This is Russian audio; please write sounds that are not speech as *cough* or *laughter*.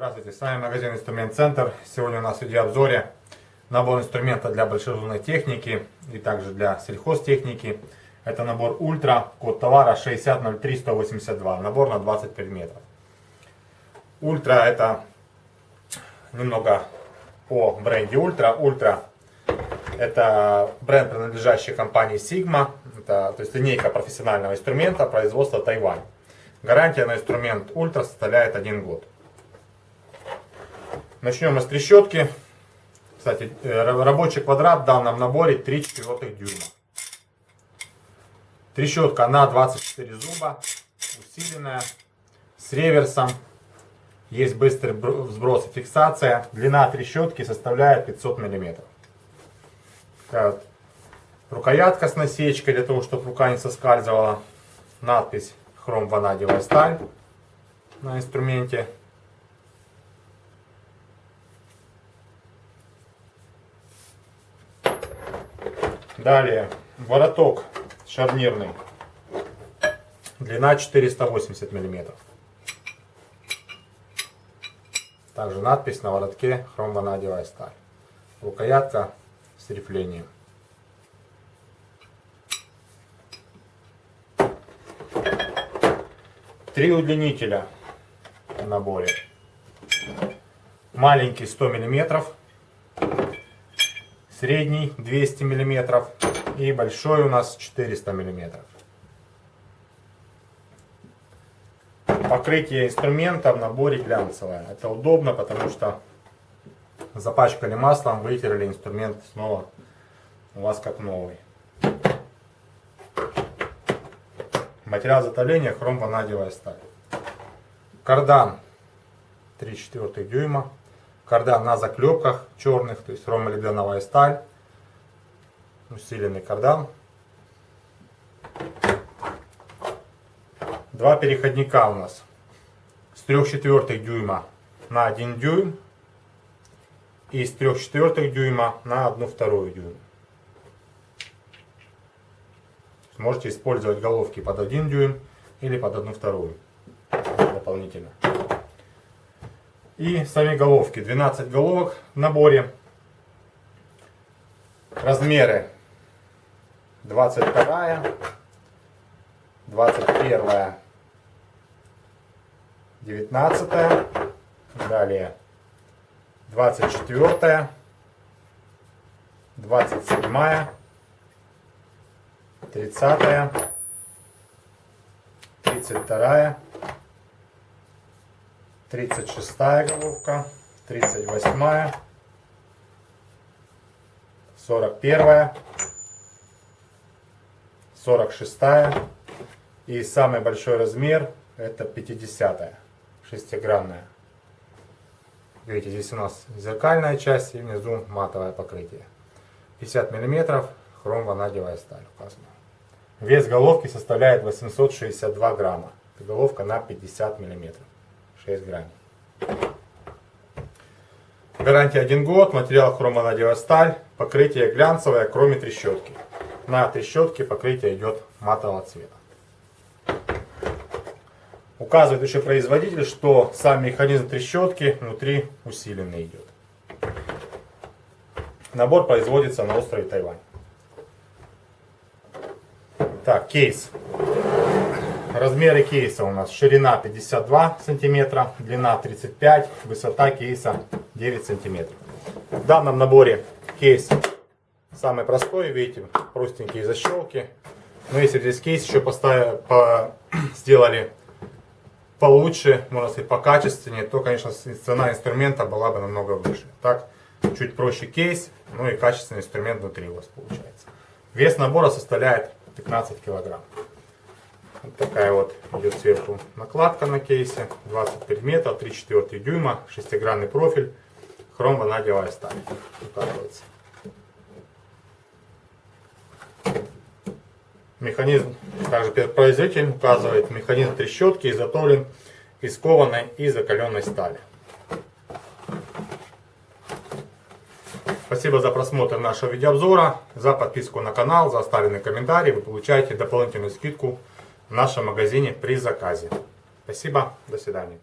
Здравствуйте, с вами магазин Инструмент Центр. Сегодня у нас в видеообзоре набор инструмента для большегрузной техники и также для сельхозтехники. Это набор Ультра, код товара 6003182, набор на 20 предметов. Ультра это немного о бренде Ultra. Ultra это бренд, принадлежащий компании Sigma. Это, то есть линейка профессионального инструмента производства Тайвань. Гарантия на инструмент Ультра составляет 1 год. Начнем мы с трещотки. Кстати, э, рабочий квадрат в данном наборе 3 четвертых дюйма. Трещотка на 24 зуба, усиленная, с реверсом. Есть быстрый сброс и фиксация. Длина трещотки составляет 500 мм. Рукоятка с насечкой, для того, чтобы рука не соскальзывала. Надпись хром ванадиевая сталь на инструменте. Далее, вороток шарнирный. Длина 480 мм. Также надпись на воротке хромванадевая сталь. Рукоятка с рифлением. Три удлинителя в наборе. Маленький 100 миллиметров средний 200 мм и большой у нас 400 мм. Покрытие инструмента в наборе глянцевое. Это удобно, потому что запачкали маслом, вытерли инструмент снова у вас как новый. Материал затопления хром ванадиевая сталь. Кардан 3,4 дюйма кардан на заклепках черных, то есть ромолибденовая сталь, усиленный кардан. Два переходника у нас с 3 четвертых дюйма на 1 дюйм и с 3 четвертых дюйма на 1 вторую дюйм. Можете использовать головки под 1 дюйм или под 1 вторую дополнительно. И сами головки. 12 головок в наборе. Размеры 22, 21, 19, далее 24, 27, 30, 32, 36 головка, 38, 41, 46 и самый большой размер это 50 шестигранная. Видите, здесь у нас зеркальная часть и внизу матовое покрытие. 50 мм хром ванадевая сталь указана. Вес головки составляет 862 грамма. головка на 50 миллиметров. 6 грамм. Гарантия 1 год, материал хромонадевая сталь, покрытие глянцевое, кроме трещотки. На трещотке покрытие идет матового цвета. Указывает еще производитель, что сам механизм трещотки внутри усиленный идет. Набор производится на острове Тайвань. Так, кейс. Размеры кейса у нас ширина 52 сантиметра, длина 35, высота кейса 9 сантиметров. В данном наборе кейс самый простой, видите, простенькие защелки. Но если здесь кейс еще поставили, по, *clears throat* сделали получше, можно сказать, покачественнее, то, конечно, цена инструмента была бы намного выше. Так, чуть проще кейс, ну и качественный инструмент внутри у вас получается. Вес набора составляет 15 килограмм. Вот такая вот идет сверху накладка на кейсе. 20 предметов, 3-4 дюйма, шестигранный профиль, хром ванадевая сталь. Указывается. Механизм, также производитель указывает, механизм трещотки изготовлен из кованой и закаленной стали. Спасибо за просмотр нашего видеообзора, за подписку на канал, за оставленный комментарий. Вы получаете дополнительную скидку в нашем магазине при заказе. Спасибо, до свидания.